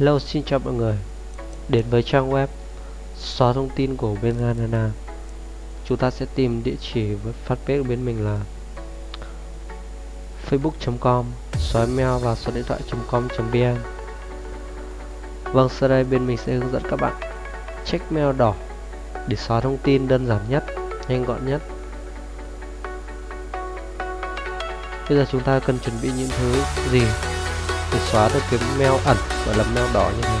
Hello xin chào mọi người. Đến với trang web xóa thông tin của bên Ganana, Chúng ta sẽ tìm địa chỉ với fanpage của bên mình là facebook.com xóa email và số điện thoại.com.vn Vâng, sau đây bên mình sẽ hướng dẫn các bạn check mail đỏ để xóa thông tin đơn giản nhất, nhanh gọn nhất. Bây giờ chúng ta cần chuẩn bị những thứ gì? Để xóa được cái mail ẩn gọi là mail đỏ như này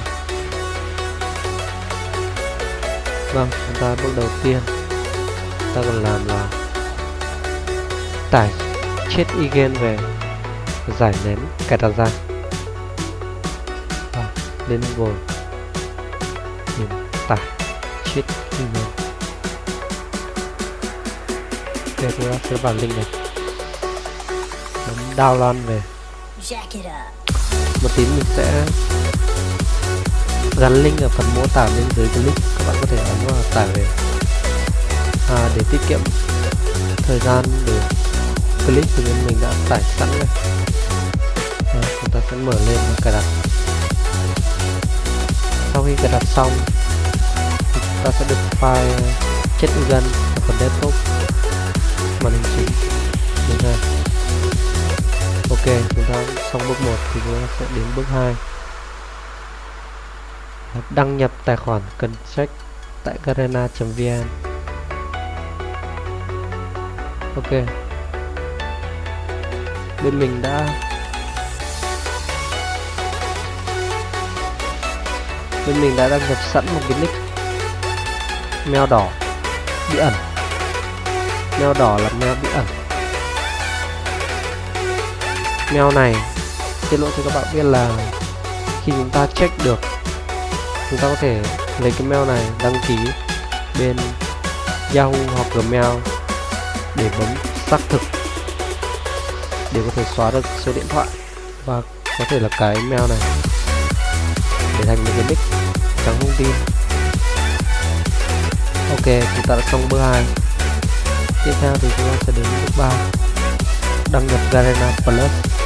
vâng chúng ta bước đầu tiên ta cần làm là tải chết igen về giải nén cài đặt ra. À, lên google. Tìm tải chết igen ok chúng ta sẽ vào link này. Bấm download về một tí mình sẽ gắn link ở phần mô tả bên dưới clip các bạn có thể ấn vào tải về. À, để tiết kiệm thời gian để clip thì bên mình đã tải sẵn rồi. À, chúng ta sẽ mở lên và cài đặt. Sau khi cài đặt xong thì chúng ta sẽ được file chết gần ở phần desktop. Màn hình chính như này ok, chúng ta xong bước 1 thì chúng ta sẽ đến bước 2 đăng nhập tài khoản, cần check tại garena.vn ok. Bên mình đã bên mình đã đăng nhập sẵn một cái nick mail đỏ, bí ẩn. Mail đỏ là mail bí ẩn mail này. Tiết lộ cho các bạn biết là khi chúng ta check được chúng ta có thể lấy cái mail này đăng ký bên Yahoo hoặc Gmail để bấm xác thực để có thể xóa được số điện thoại và có thể là cái mail này để thành một cái nick trắng thông tin. Ok chúng ta đã xong bước hai. tiếp theo thì chúng ta sẽ đến bước ba, đăng nhập Garena Plus.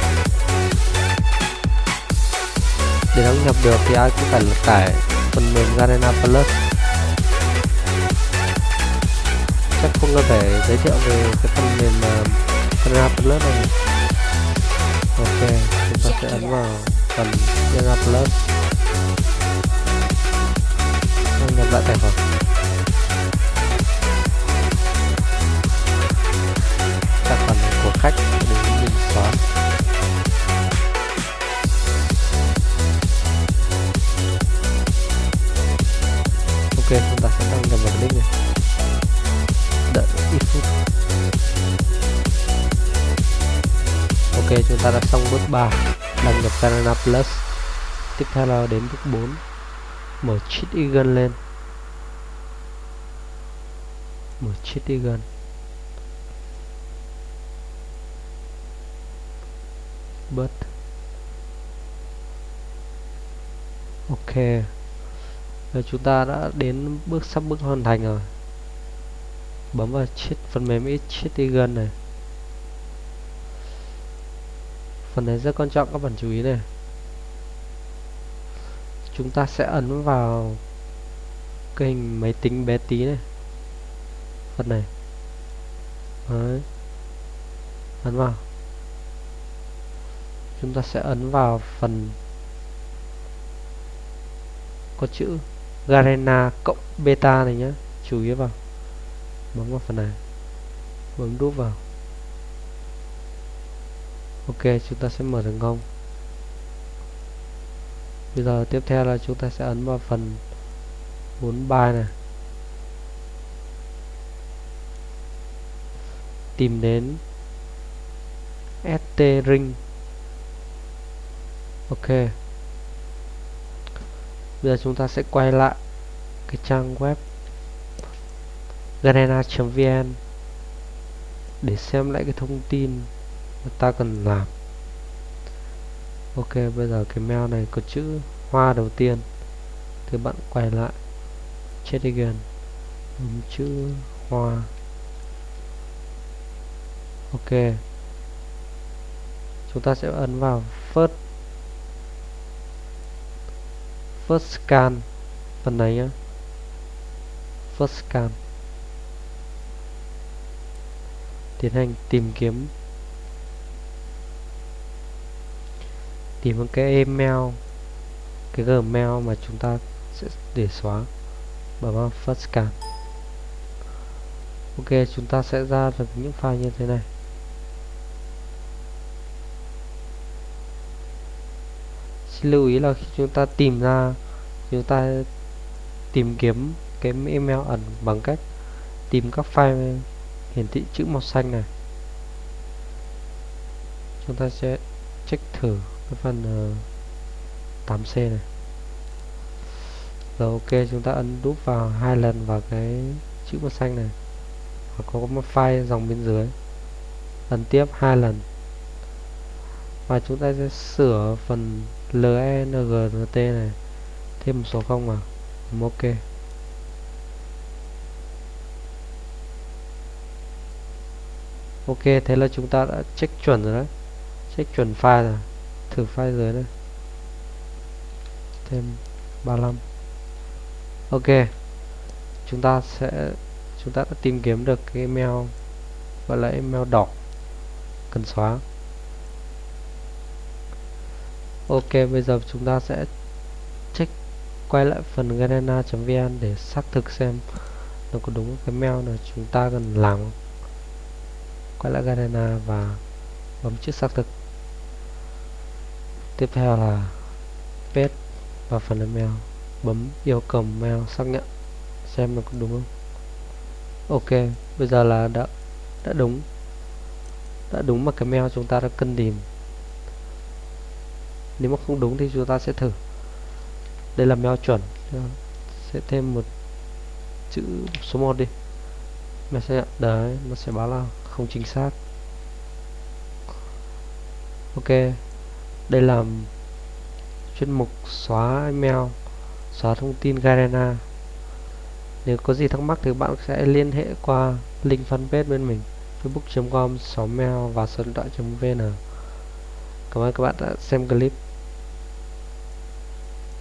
Để đăng nhập được thì ai cũng phải tải phần mềm Garena Plus. Chắc không cần phải giới thiệu về cái phần mềm ờ, uh, Garena Plus này. Ok chúng ta sẽ ấn vào phần Garena Plus. Đăng nhập lại tài khoản. Ok, chúng ta sẽ đăng nhập vào link này. Đợi ít phút. Ok, chúng ta đã xong bước 3 đăng nhập Garena Plus. Tiếp theo là đến bước 4 mở cheat eagle lên. Mở cheat eagle. But ok rồi chúng ta đã đến bước, sắp bước hoàn thành rồi. Bấm vào chiếc, phần mềm ít gần này. Phần này rất quan trọng, các bạn chú ý này. Chúng ta sẽ ấn vào cái hình máy tính bé tí này. Phần này. Đấy. ấn vào. Chúng ta sẽ ấn vào phần có chữ. Garena cộng beta này nhé chú ý vào. Bấm vào phần này. Bấm đúp vào. Ok, chúng ta sẽ mở thành công bây giờ tiếp theo là chúng ta sẽ ấn vào phần muốn bài này. Tìm đến st ring. Ok bây giờ chúng ta sẽ quay lại cái trang web garena.vn để xem lại cái thông tin mà ta cần làm. Ok, bây giờ cái mail này có chữ hoa đầu tiên. Thì bạn quay lại. Chết again. Đúng chữ hoa. Ok. Chúng ta sẽ ấn vào first first scan. Phần này nhá. First scan. Tiến hành tìm kiếm. Tìm một cái email. Cái gmail mà chúng ta sẽ để xóa. Bấm vào first scan. Ok, chúng ta sẽ ra được những file như thế này. Xin lưu ý là khi chúng ta tìm ra chúng ta tìm kiếm cái email ẩn bằng cách tìm các file hiển thị chữ màu xanh này. Chúng ta sẽ check thử cái phần ờ, uh, 8C này. Rồi ok chúng ta ấn đúp vào hai lần vào cái chữ màu xanh này. Và có một file dòng bên dưới. Ấn tiếp hai lần và chúng ta sẽ sửa phần LNGNT này. Thêm một số không vào. Ok. Ok, thế là chúng ta đã check chuẩn rồi đấy. Check chuẩn file rồi. Thử file dưới đây. Thêm 35 ok. Chúng ta sẽ, chúng ta đã tìm kiếm được cái email, gọi là email đỏ. Cần xóa ok, bây giờ chúng ta sẽ check, quay lại phần garena.vn để xác thực xem nó có đúng cái mail là chúng ta cần làm không quay lại garena và bấm chữ xác thực. Tiếp theo là paste vào phần email, bấm yêu cầu mail xác nhận xem nó có đúng không? Ok, bây giờ là đã đã đúng đã đúng mà cái mail chúng ta đã cần tìm nếu mà không đúng thì chúng ta sẽ thử. Đây là mail chuẩn. Sẽ thêm một chữ số 1 đi. Nó sẽ đấy, nó sẽ báo là không chính xác. Ok. Đây là chuyên mục xóa email, xóa thông tin Garena. Nếu có gì thắc mắc thì bạn sẽ liên hệ qua link fanpage bên mình facebook.com xóa mail và số điện thoại.vn Cảm ơn các bạn đã xem clip.